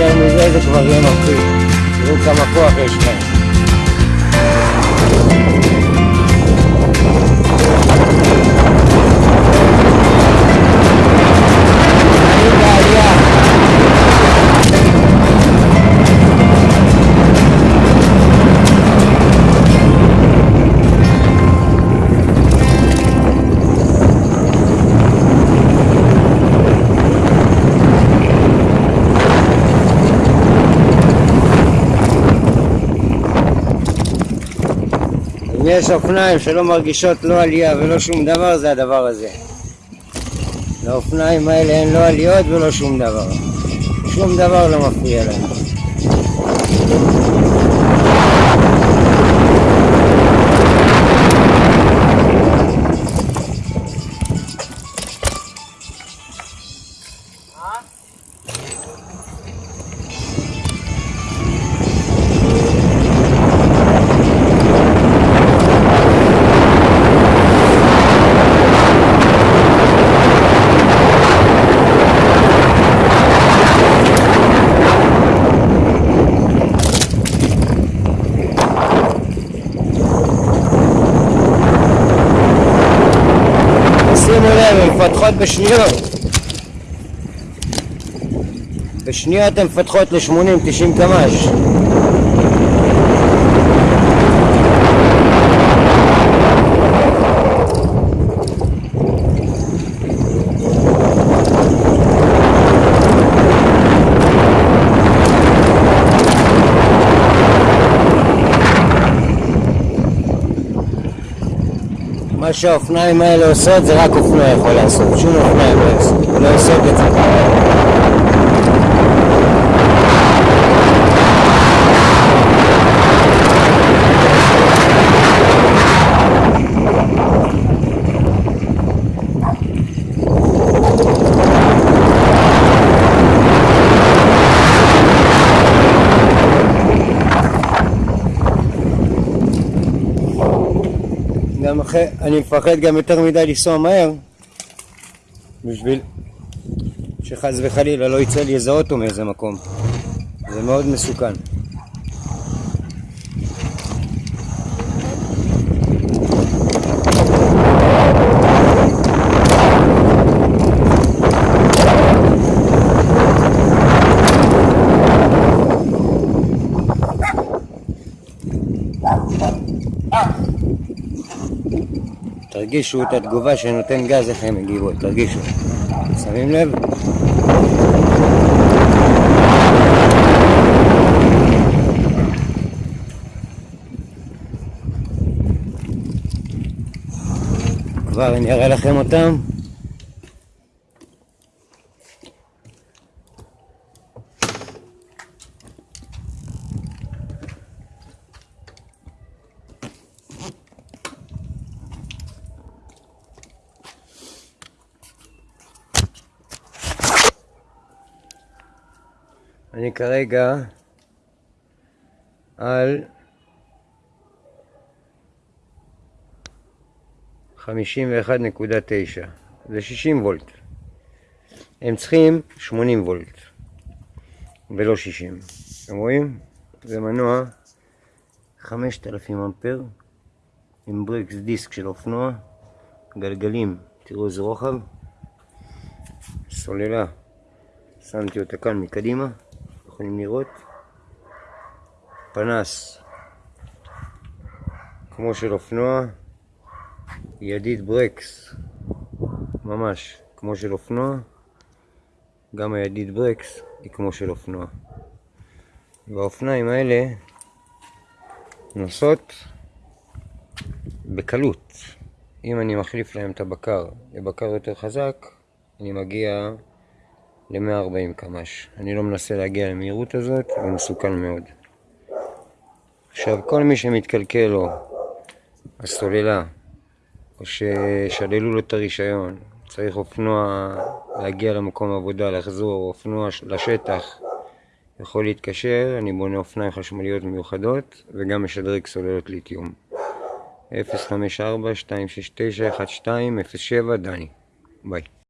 יותר מזה זה כבר יהיה מפחיד. תראו כמה כוח יש להם. אם יש אופניים שלא מרגישות לא עלייה ולא שום דבר, זה הדבר הזה. לאופניים האלה אין לא עליות ולא שום דבר. שום דבר לא מפריע להם. מפתחות בשניות. בשניות הן מפתחות ל-80-90 קמ"ש. שהאופניים האלה עושות זה רק אופנוע יכול לעשות, שום אופניים לא עושות, לא את זה. אחרי, אני מפחד גם יותר מדי לנסוע מהר בשביל שחס וחלילה לא יצא לי איזה אוטו מאיזה מקום. זה מאוד מסוכן תרגישו את התגובה שנותן גז, איך הן מגיבות, תרגישו. שמים לב? כבר אני אראה לכם אותם. אני כרגע על 51.9 זה 60 וולט. הם צריכים 80 וולט ולא 60 אתם רואים? זה מנוע 5000 אמפר עם ברקס דיסק של אופנוע גלגלים, תראו איזה רוחב. סוללה. שמתי אותה כאן מקדימה יכולים לראות. פנס. כמו של אופנוע ידית ברקס. ממש כמו של אופנוע גם הידית ברקס היא כמו של אופנוע. והאופניים האלה נוסעות בקלות. אם אני מחליף להם את הבקר לבקר יותר חזק אני מגיע ל-140 קמ"ש. אני לא מנסה להגיע למהירות הזאת, הוא מסוכן מאוד. עכשיו, כל מי שמתקלקל לו הסוללה, או ששללו לו את הרישיון, צריך אופנוע להגיע למקום עבודה, לחזור, אופנוע לשטח, יכול להתקשר, אני בונה אופניים חשמליות מיוחדות, וגם משדרג סוללות ליתיום. 054-269-1207 דני ביי.